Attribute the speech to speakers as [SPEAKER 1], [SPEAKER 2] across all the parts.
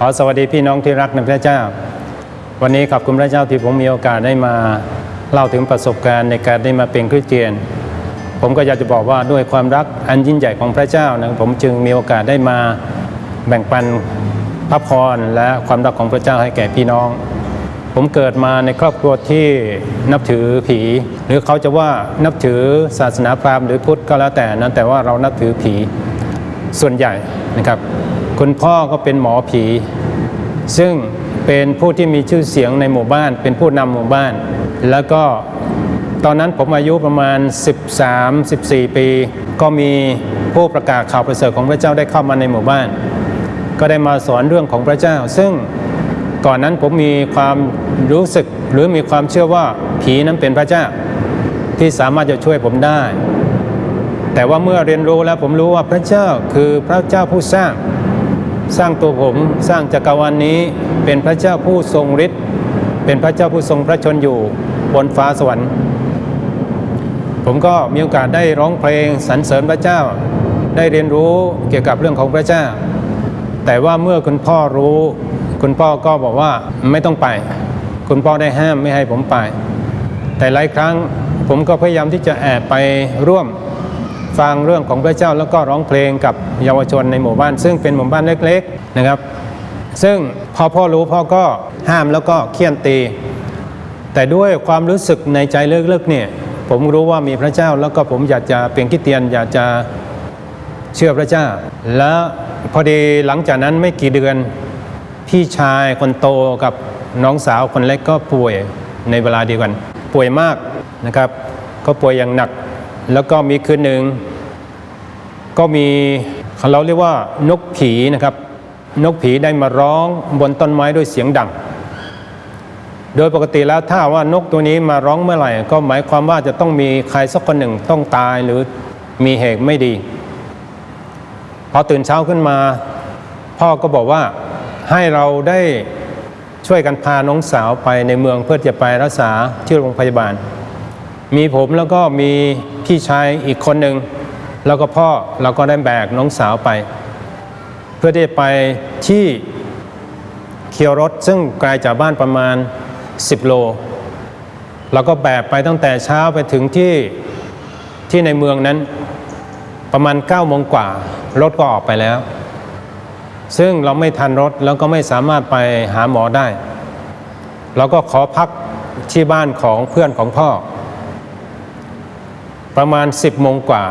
[SPEAKER 1] ขอสวัสดีพี่น้องที่รักในพระเจ้า วันนี้ขอบคุณพระเจ้าที่ผมมีโอกาสได้มาเล่าถึงประสบการณ์ในการได้มาเป็นคริสเตียน ผมก็อยากจะบอกว่าด้วยความรักอันยิ่งใหญ่ของพระเจ้านะผมจึงมีโอกาสได้มาแบ่งปันพระพรและความรักของพระเจ้าให้แก่พี่น้อง ผมเกิดมาในครอบครัวที่นับถือผี หรือเขาจะว่านับถือศาสนาพราหมณ์หรือพุทธก็แล้วแต่นะแต่ว่าเรานับถือผีส่วนใหญ่นะครับ คุณพ่อก็เป็นหมอผี ซึ่งเป็นผู้ที่มีชื่อเสียงในหมู่บ้าน เป็นผู้นำหมู่บ้าน แล้วก็ตอนนั้นผมอายุประมาณ 13-14 ปี ก็มีผู้ประกาศข่าวประเสริฐของพระเจ้าได้เข้ามาในหมู่บ้าน ก็ได้มาสอนเรื่องของพระเจ้า ซึ่งก่อนนั้นผมมีความรู้สึกหรือมีความเชื่อว่าผีนั้นเป็นพระเจ้า ที่สามารถจะช่วยผมได้ แต่ว่าเมื่อเรียนรู้แล้วผมรู้ว่าพระเจ้าคือพระเจ้าผู้สร้าง สร้างตัวผมสร้างจักรวาลนนี้เป็นพระเจ้าผู้ทรงฤทธิ์เป็นพระเจ้าผู้ทรงพระชนอยู่บนฟ้าสวรรค์ ผมก็มีโอกาสได้ร้องเพลงสรรเสริญพระเจ้า ได้เรียนรู้เกี่ยวกับเรื่องของพระเจ้า แต่ว่าเมื่อคุณพ่อรู้ คุณพ่อก็บอกว่าไม่ต้องไป คุณพ่อได้ห้ามไม่ให้ผมไป แต่หลายครั้งผมก็พยายามที่จะแอบไปร่วม ฟังเรื่องของพระเจ้าแล้วก็ร้องเพลงกับเยาวชนในหมู่บ้าน ซึ่งเป็นหมู่บ้านเล็กๆนะครับ ซึ่งพอพ่อรู้พ่อก็ห้ามแล้วก็เคี่ยนตี แต่ด้วยความรู้สึกในใจลึกๆเนี่ยผมรู้ว่ามีพระเจ้าแล้วก็ผมอยากจะเป็นคริสเตียนอยากจะเชื่อพระเจ้า แล้วพอดีหลังจากนั้นไม่กี่เดือนพี่ชายคนโตกับน้องสาวคนเล็กก็ป่วยในเวลาเดียวกัน ป่วยมากนะครับ ก็ป่วยอย่างหนัก แล้วก็มีคืนหนึ่งก็มีเราเรียกว่านกผีนะครับ นกผีได้มาร้องบนต้นไม้ด้วยเสียงดัง โดยปกติแล้วถ้าว่านกตัวนี้มาร้องเมื่อไหร่ ก็หมายความว่าจะต้องมีใครสักคนหนึ่งต้องตายหรือมีเหตุไม่ดี พอตื่นเช้าขึ้นมา พ่อก็บอกว่าให้เราได้ช่วยกันพาน้องสาวไปในเมืองเพื่อจะไปรักษาที่โรงพยาบาล มีผมแล้วก็มีพี่ชายอีกคนหนึ่งแล้วก็พ่อเราก็ได้แบกน้องสาวไป เพื่อที่ไปที่เคียวรถซึ่งไกลจากบ้านประมาณ 10 โลเราก็แบกไปตั้งแต่เช้าไปถึงที่ที่ในเมืองนั้นประมาณ9โมงกว่า รถก็ออกไปแล้ว ซึ่งเราไม่ทันรถแล้วก็ไม่สามารถไปหาหมอได้ เราก็ขอพักที่บ้านของเพื่อนของพ่อ ประมาณ 10โมงกว่า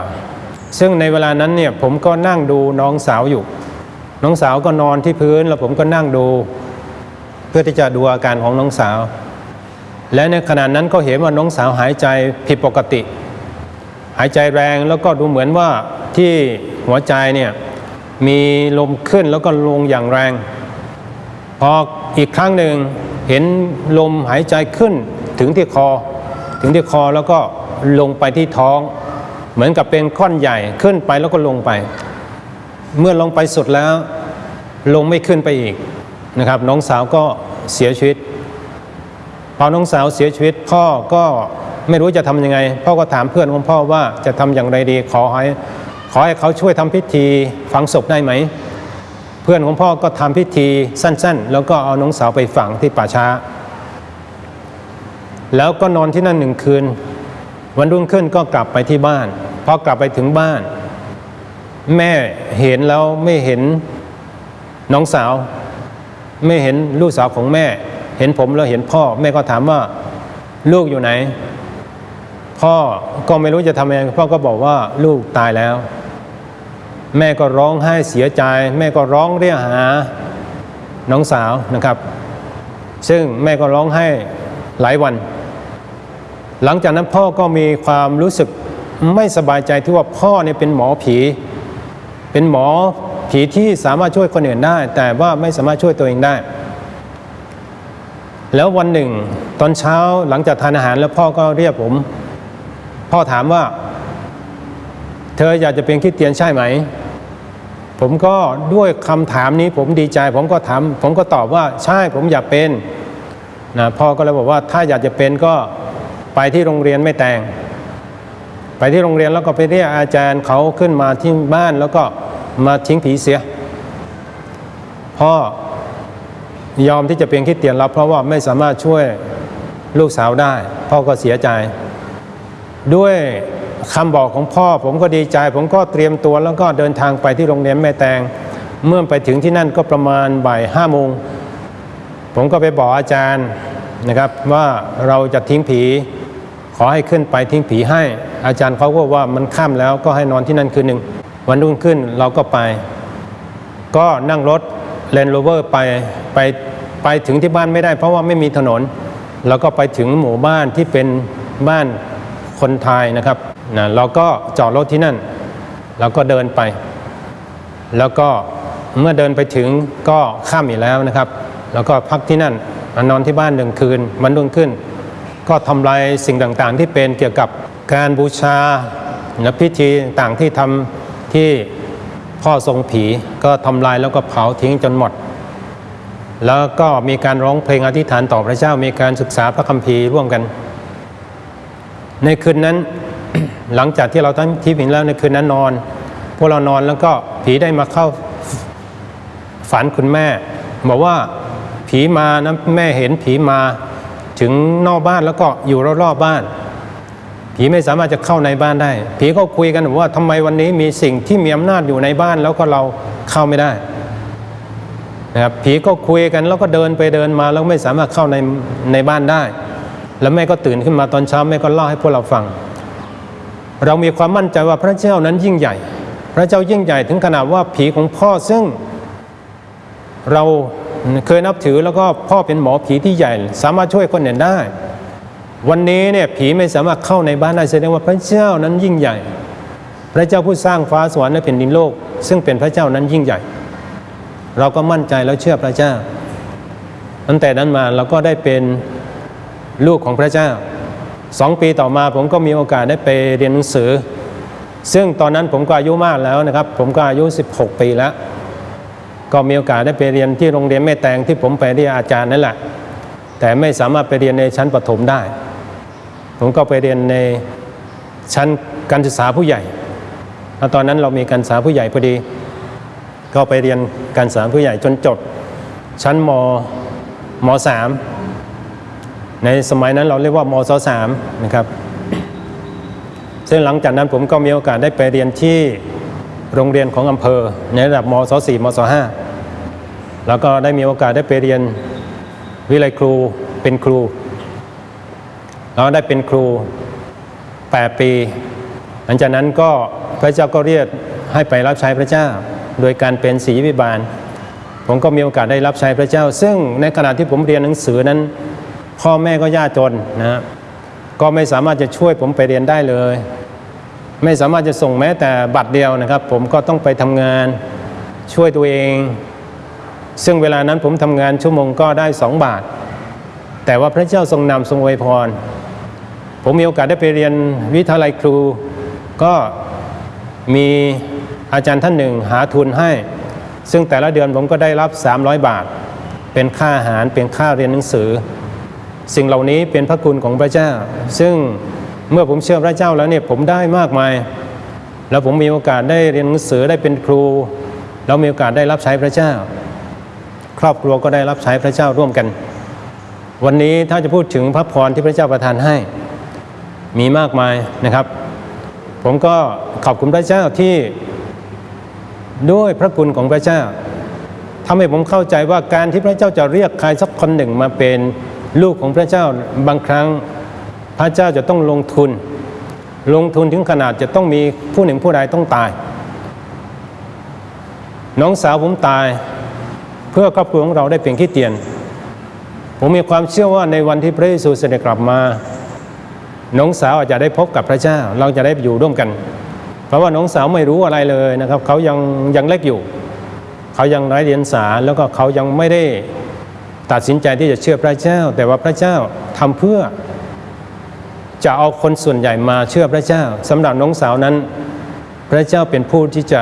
[SPEAKER 1] ซึ่งในเวลานั้นเนี่ยผมก็นั่งดูน้องสาวอยู่ น้องสาวก็นอนที่พื้นแล้วผมก็นั่งดู เพื่อที่จะดูอาการของน้องสาว และในขณะนั้นก็เห็นว่าน้องสาวหายใจผิดปกติ หายใจแรงแล้วก็ดูเหมือนว่าที่หัวใจเนี่ยมีลมขึ้นแล้วก็ลงอย่างแรง พออีกครั้งหนึ่งเห็นลมหายใจขึ้นถึงที่คอ ถึงที่คอแล้วก็ ลงไปที่ท้อง เหมือนกับเป็นก้อนใหญ่ขึ้นไปแล้วก็ลงไป เมื่อลงไปสุดแล้ว ลงไม่ขึ้นไปอีกนะครับ น้องสาวก็เสียชีวิตพอน้องสาวเสียชีวิตพ่อก็ไม่รู้จะทำยังไง พ่อก็ถามเพื่อนของพ่อว่าจะทำอย่างไรดีขอให้ขอให้เขาช่วยทำพิธีฝังศพได้ไหม เพื่อนของพ่อก็ทำพิธีสั้น ๆ แล้วก็เอาน้องสาวไปฝังที่ป่าช้า แล้วก็นอนที่นั่นหนึ่งคืน วันรุ่งขึ้นก็กลับไปที่บ้านพอกลับไปถึงบ้าน แม่เห็นแล้วไม่เห็นน้องสาว ไม่เห็นลูกสาวของแม่ เห็นผมแล้วเห็นพ่อ แม่ก็ถามว่าลูกอยู่ไหน พ่อก็ไม่รู้จะทำยังไงพ่อก็บอกว่าลูกตายแล้ว แม่ก็ร้องไห้เสียใจ แม่ก็ร้องเรียกหาน้องสาวนะครับ ซึ่งแม่ก็ร้องไห้หลายวัน หลังจากนั้นพ่อก็มีความรู้สึกไม่สบายใจที่ว่าพ่อเนี่ยเป็นหมอผี เป็นหมอผีที่สามารถช่วยคนอื่นได้ แต่ว่าไม่สามารถช่วยตัวเองได้ แล้ววันหนึ่ง ตอนเช้าหลังจากทานอาหารแล้วพ่อก็เรียกผม พ่อถามว่า เธออยากจะเป็นคริสเตียนใช่ไหม ผมก็ด้วยคำถามนี้ผมดีใจ ผมก็ถามผมก็ตอบว่าใช่ผมอยากเป็นนะพ่อก็เลยบอกว่าถ้าอยากจะเป็นก็ ไปที่โรงเรียนไม่แต่ง ไปที่โรงเรียนแล้วก็ไปเรียกอาจารย์เขาขึ้นมาที่บ้านแล้วก็มาทิ้งผีเสีย พ่อยอมที่จะเป็นคริสเตียนแล้วเพราะว่าไม่สามารถช่วยลูกสาวได้ พ่อก็เสียใจ ด้วยคำบอกของพ่อผมก็ดีใจ ผมก็เตรียมตัวแล้วก็เดินทางไปที่โรงเรียนแม่แตง เมื่อไปถึงที่นั่นก็ประมาณบ่ายห้าโมงผมก็ไปบอกอาจารย์นะครับว่าเราจะทิ้งผี ขอให้ขึ้นไปทิ้งผีให้ อาจารย์เขาก็ว่ามันค่ำแล้วก็ให้นอนที่นั่นคืนหนึ่ง วันรุ่งขึ้นเราก็ไป ก็นั่งรถเลนโรเวอร์ไปไปไปถึงที่บ้านไม่ได้ เพราะว่าไม่มีถนน แล้วก็ไปถึงหมู่บ้านที่เป็นบ้านคนไทยนะครับนะเราก็จอดรถที่นั่นเราก็เดินไป แล้วก็เมื่อเดินไปถึงก็ค่ำอีกแล้วนะครับ แล้วก็พักที่นั่นนอนที่บ้านหนึ่งคืนวันรุ่งขึ้น ก็ทำลายสิ่งต่างๆ ที่เป็นเกี่ยวกับการบูชาและพิธีต่างที่ทำที่พ่อทรงผีก็ทำลายแล้วก็เผาทิ้งจนหมด แล้วก็มีการร้องเพลงอธิษฐานต่อพระเจ้ามีการศึกษาพระคัมภีร์ร่วมกัน ในคืนนั้นหลังจากที่เราตั้งที่ผิงแล้วในคืนนั้นนอน พวกเรานอนแล้วก็ผีได้มาเข้าฝันคุณแม่ บอกว่าผีมานะแม่เห็นผีมา ถึงนอกบ้านแล้วก็อยู่รอบๆบ้าน ผีไม่สามารถจะเข้าในบ้านได้ ผีก็คุยกันว่าทำไมวันนี้มีสิ่งที่มีอำนาจอยู่ในบ้านแล้วก็เราเข้าไม่ได้นะครับผีก็คุยกันแล้วก็เดินไปเดินมาแล้วไม่สามารถเข้าในในบ้านได้ แล้วแม่ก็ตื่นขึ้นมาตอนเช้าแม่ก็เล่าให้พวกเราฟัง เรามีความมั่นใจว่าพระเจ้านั้นยิ่งใหญ่ พระเจ้ายิ่งใหญ่ถึงขนาดว่าผีของพ่อซึ่งเรา เคยนับถือแล้วก็พ่อเป็นหมอผีที่ใหญ่ สามารถช่วยคนอื่นได้ วันนี้เนี่ยผีไม่สามารถเข้าในบ้านได้แสดงว่าพระเจ้านั้นยิ่งใหญ่ พระเจ้าผู้สร้างฟ้าสวรรค์และแผ่นดินโลก ซึ่งเป็นพระเจ้านั้นยิ่งใหญ่ เราก็มั่นใจแล้วเชื่อพระเจ้าตั้งแต่นั้นมาเราก็ได้เป็นลูกของพระเจ้าสองปีต่อมาผมก็มีโอกาสได้ไปเรียนหนังสือ ซึ่งตอนนั้นผมก็อายุมากแล้วนะครับ ผมก็อายุ 16 ปีแล้ว ก็มีโอกาสได้ไปเรียนที่โรงเรียนแม่แตงที่ผมไปเรียนอาจารย์นั่นแหละ แต่ไม่สามารถไปเรียนในชั้นประถมได้ ผมก็ไปเรียนในชั้นการศึกษาผู้ใหญ่แล้วตอนนั้นเรามีการศึกษาผู้ใหญ่พอดี ก็ไปเรียนการศึกษาผู้ใหญ่จนจบ ชั้นมมสามในสมัยนั้นเราเรียกว่ามศสามนะครับ ซึ่งหลังจากนั้นผมก็มีโอกาสได้ไปเรียนที่ โรงเรียนของอำเภอ ในระดับมศสี่มศห้าแล้วก็ได้มีโอกาสได้ไปเรียนวิเลยครูเป็นครู แล้วได้เป็นครู 8 ปี หลังจากนั้นก็พระเจ้าก็เรียกให้ไปรับใช้พระเจ้า โดยการเป็นศรีวิบาล ผมก็มีโอกาสได้รับใช้พระเจ้า ซึ่งในขณะที่ผมเรียนหนังสือนั้น พ่อแม่ก็ยากจนนะฮะก็ไม่สามารถจะช่วยผมไปเรียนได้เลย ไม่สามารถจะส่งแม้แต่บัตรเดียวนะครับ ผมก็ต้องไปทำงานช่วยตัวเอง ซึ่งเวลานั้นผมทำงานชั่วโมงก็ได้สองบาท แต่ว่าพระเจ้าทรงนำทรงอวยพร ผมมีโอกาสได้ไปเรียนวิทยาลัยครู ก็มีอาจารย์ท่านหนึ่งหาทุนให้ ซึ่งแต่ละเดือนผมก็ได้รับ 300 บาท เป็นค่าอาหารเป็นค่าเรียนหนังสือ สิ่งเหล่านี้เป็นพระคุณของพระเจ้า ซึ่ง เมื่อผมเชื่อพระเจ้าแล้วเนี่ยผมได้มากมาย แล้วผมมีโอกาสได้เรียนหนังสือได้เป็นครู แล้วมีโอกาสได้รับใช้พระเจ้า ครอบครัวก็ได้รับใช้พระเจ้าร่วมกัน วันนี้ถ้าจะพูดถึงพระพรที่พระเจ้าประทานให้ มีมากมายนะครับ ผมก็ขอบคุณพระเจ้าที่ด้วยพระคุณของพระเจ้าทำให้ผมเข้าใจว่าการที่พระเจ้าจะเรียกใครสักคนหนึ่งมาเป็นลูกของพระเจ้าบางครั้ง พระเจ้าจะต้องลงทุน ลงทุนถึงขนาดจะต้องมีผู้หนึ่งผู้ใดต้องตาย น้องสาวผมตาย เพื่อครอบครัวของเราได้เป็นคริสเตียน ผมมีความเชื่อว่าในวันที่พระเยซูเสด็จกลับมา น้องสาวอาจจะได้พบกับพระเจ้า เราจะได้อยู่ร่วมกัน เพราะว่าน้องสาวไม่รู้อะไรเลยนะครับ เขายังยังเล็กอยู่ เขายังไร้เดียงสาแล้วก็เขายังไม่ได้ตัดสินใจที่จะเชื่อพระเจ้า แต่ว่าพระเจ้าทำเพื่อ จะเอาคนส่วนใหญ่มาเชื่อพระเจ้าสำหรับน้องสาวนั้น พระเจ้าเป็นผู้ที่จะ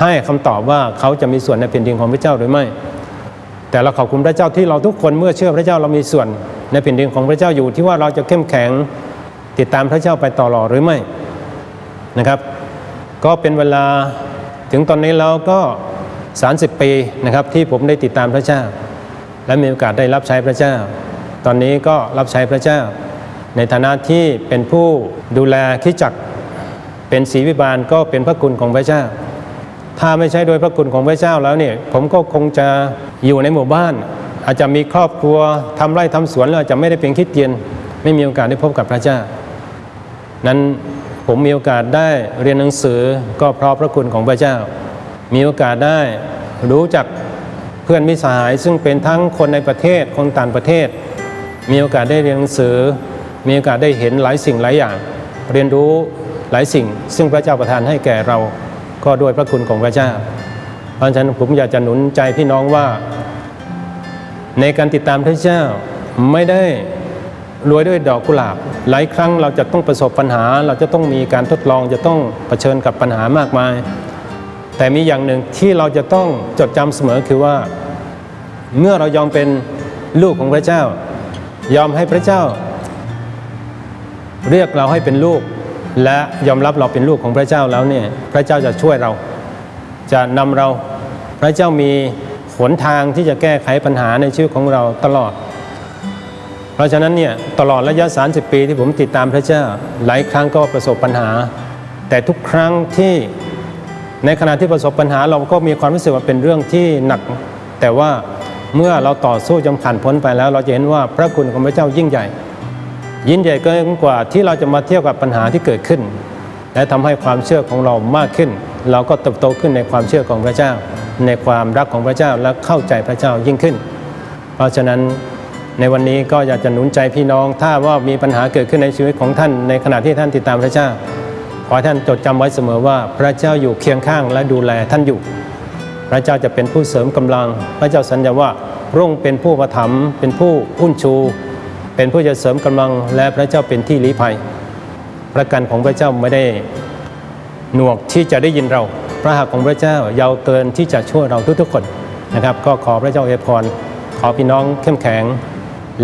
[SPEAKER 1] ให้คำตอบว่าเขาจะมีส่วนในแผ่นดินของพระเจ้าหรือไม่ แต่เราขอบคุณพระเจ้าที่เราทุกคนเมื่อเชื่อพระเจ้าเรามีส่วนในแผ่นดินของพระเจ้าอยู่ที่ว่าเราจะเข้มแข็งติดตามพระเจ้าไปต่อหล่อหรือไม่นะครับ ก็เป็นเวลาถึงตอนนี้แล้วก็ 30 ปีนะครับที่ผมได้ติดตามพระเจ้า และมีโอกาสได้รับใช้พระเจ้า ตอนนี้ก็รับใช้พระเจ้า ในฐานะที่เป็นผู้ดูแลคิดจักเป็นศรีวิบาลก็เป็นพระคุณของพระเจ้า ถ้าไม่ใช่โดยพระคุณของพระเจ้าแล้วเนี่ยผมก็คงจะอยู่ในหมู่บ้าน อาจจะมีครอบครัวทำไร่ทำสวนแล้วอาจจะไม่ได้เป็นคิดเตียน ไม่มีโอกาสได้พบกับพระเจ้า นั้นผมมีโอกาสได้เรียนหนังสือก็เพราะพระคุณของพระเจ้า มีโอกาสได้รู้จักเพื่อนมิตรสหายซึ่งเป็นทั้งคนในประเทศคนต่างประเทศ มีโอกาสได้เรียนหนังสือ มีโอกาสได้เห็นหลายสิ่งหลายอย่าง เรียนรู้หลายสิ่ง ซึ่งพระเจ้าประทานให้แก่เราก็ด้วยพระคุณของพระเจ้า เพราะฉะนั้นผมอยากจะหนุนใจพี่น้องว่า ในการติดตามพระเจ้าไม่ได้รวยด้วยดอกกุหลาบ หลายครั้งเราจะต้องประสบปัญหา เราจะต้องมีการทดลองจะต้องเผชิญกับปัญหามากมาย แต่มีอย่างหนึ่งที่เราจะต้องจดจำเสมอคือว่า เมื่อเรายอมเป็นลูกของพระเจ้า ยอมให้พระเจ้า เรียกเราให้เป็นลูก และยอมรับเราเป็นลูกของพระเจ้าแล้วเนี่ยพระเจ้าจะช่วยเรา จะนำเรา พระเจ้ามีหนทางที่จะแก้ไขปัญหาในชีวิตของเราตลอด เพราะฉะนั้นเนี่ยตลอดระยะ 30 ปีที่ผมติดตามพระเจ้าหลายครั้งก็ประสบปัญหา แต่ทุกครั้งที่ในขณะที่ประสบปัญหาเราก็มีความรู้สึกว่าเป็นเรื่องที่หนัก แต่ว่าเมื่อเราต่อสู้จนผ่านพ้นไปแล้ว เราจะเห็นว่าพระคุณของพระเจ้ายิ่งใหญ่ ยิ่งใหญ่เกินกว่าที่เราจะมาเทียบกับปัญหาที่เกิดขึ้น และทำให้ความเชื่อของเรามากขึ้น เราก็เติบโตขึ้นในความเชื่อของพระเจ้า ในความรักของพระเจ้าและเข้าใจพระเจ้ายิ่งขึ้น เพราะฉะนั้นในวันนี้ก็อยากจะหนุนใจพี่น้อง ถ้าว่ามีปัญหาเกิดขึ้นในชีวิตของท่าน ในขณะที่ท่านติดตามพระเจ้า ขอท่านจดจำไว้เสมอว่าพระเจ้าอยู่เคียงข้างและดูแลท่านอยู่ พระเจ้าจะเป็นผู้เสริมกำลัง พระเจ้าสัญญาว่าพระองค์เป็นผู้ประถมเป็นผู้อุ้นชู เป็นผู้จะเสริมกำลังและพระเจ้าเป็นที่ลี้ภัยประกันของพระเจ้าไม่ได้หนวกที่จะได้ยินเรา พระหัตถ์ของพระเจ้ายาวเกินที่จะช่วยเราทุกๆคนนะครับ ก็ขอพระเจ้าเอพรขอพี่น้องเข้มแข็ง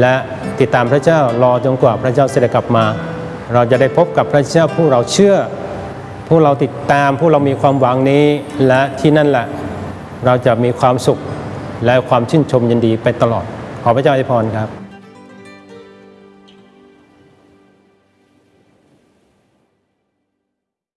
[SPEAKER 1] และติดตามพระเจ้ารอจนกว่าพระเจ้าเสด็จกลับมา เราจะได้พบกับพระเจ้าผู้เราเชื่อ ผู้เราติดตามผู้เรามีความหวังนี้และที่นั่นแหละ เราจะมีความสุขและความชื่นชมยินดีไปตลอด ขอพระเจ้าอวยพรครับ